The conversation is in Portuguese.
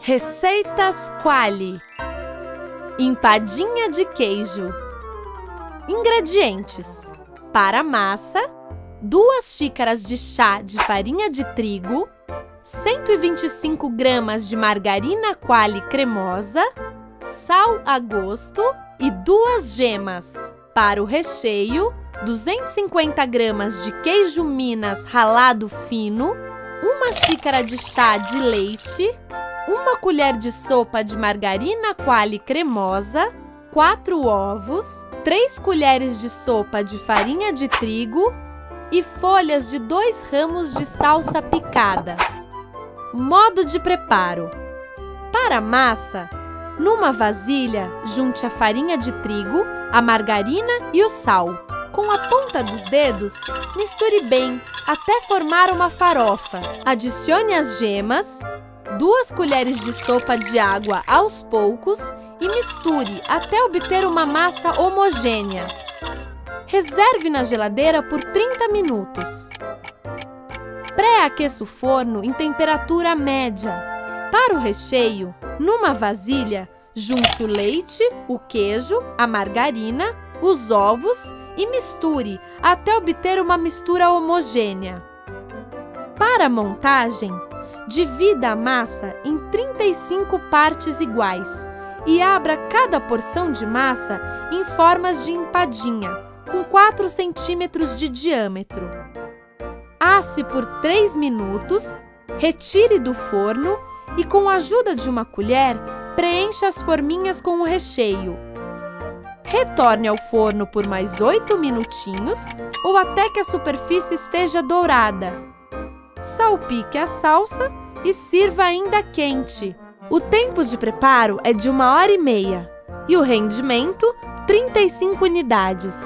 Receitas Quali. Empadinha de queijo. Ingredientes Para massa 2 xícaras de chá de farinha de trigo 125 gramas de margarina Quali cremosa Sal a gosto e duas gemas. Para o recheio 250 gramas de queijo Minas ralado fino uma xícara de chá de leite uma colher de sopa de margarina quali cremosa, 4 ovos, 3 colheres de sopa de farinha de trigo e folhas de 2 ramos de salsa picada. Modo de preparo. Para a massa, numa vasilha, junte a farinha de trigo, a margarina e o sal. Com a ponta dos dedos, misture bem até formar uma farofa. Adicione as gemas, duas colheres de sopa de água aos poucos e misture até obter uma massa homogênea. Reserve na geladeira por 30 minutos. Pré-aqueça o forno em temperatura média. Para o recheio, numa vasilha, junte o leite, o queijo, a margarina, os ovos e misture até obter uma mistura homogênea. Para a montagem, Divida a massa em 35 partes iguais e abra cada porção de massa em formas de empadinha, com 4 centímetros de diâmetro. Asse por 3 minutos, retire do forno e, com a ajuda de uma colher, preencha as forminhas com o recheio. Retorne ao forno por mais 8 minutinhos ou até que a superfície esteja dourada salpique a salsa e sirva ainda quente. O tempo de preparo é de uma hora e meia e o rendimento 35 unidades.